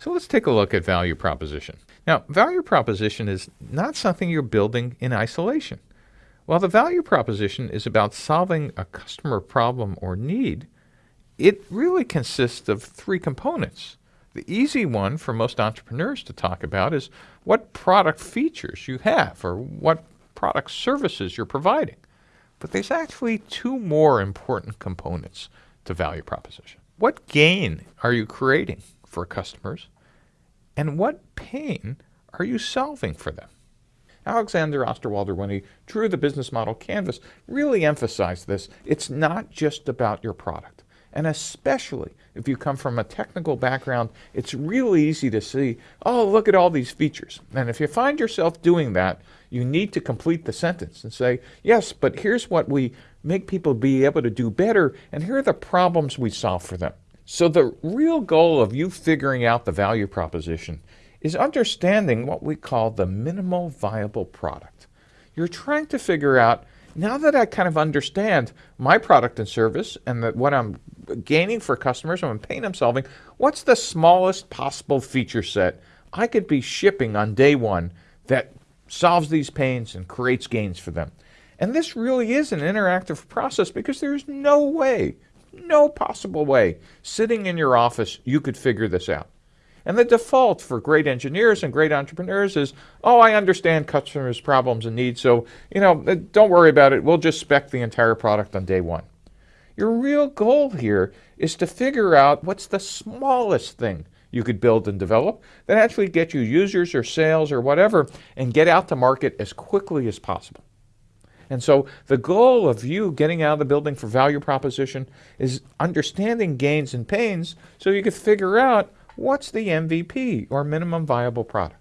So let's take a look at value proposition. Now, value proposition is not something you're building in isolation. While the value proposition is about solving a customer problem or need, it really consists of three components. The easy one for most entrepreneurs to talk about is what product features you have or what product services you're providing. But there's actually two more important components to value proposition. What gain are you creating for customers? And what pain are you solving for them? Alexander Osterwalder, when he drew the business model canvas, really emphasized this. It's not just about your product. And especially if you come from a technical background, it's really easy to see, oh, look at all these features. And if you find yourself doing that, you need to complete the sentence and say, yes, but here's what we make people be able to do better, and here are the problems we solve for them. So the real goal of you figuring out the value proposition is understanding what we call the minimal viable product. You're trying to figure out, now that I kind of understand my product and service and that what I'm gaining for customers and pain I'm solving, what's the smallest possible feature set I could be shipping on day one that solves these pains and creates gains for them? And this really is an interactive process because there's no way, no possible way, sitting in your office, you could figure this out. And the default for great engineers and great entrepreneurs is, oh, I understand customers' problems and needs, so, you know, uh, don't worry about it. We'll just spec the entire product on day one. Your real goal here is to figure out what's the smallest thing you could build and develop that actually get you users or sales or whatever and get out to market as quickly as possible. And so the goal of you getting out of the building for value proposition is understanding gains and pains so you can figure out what's the MVP or minimum viable product.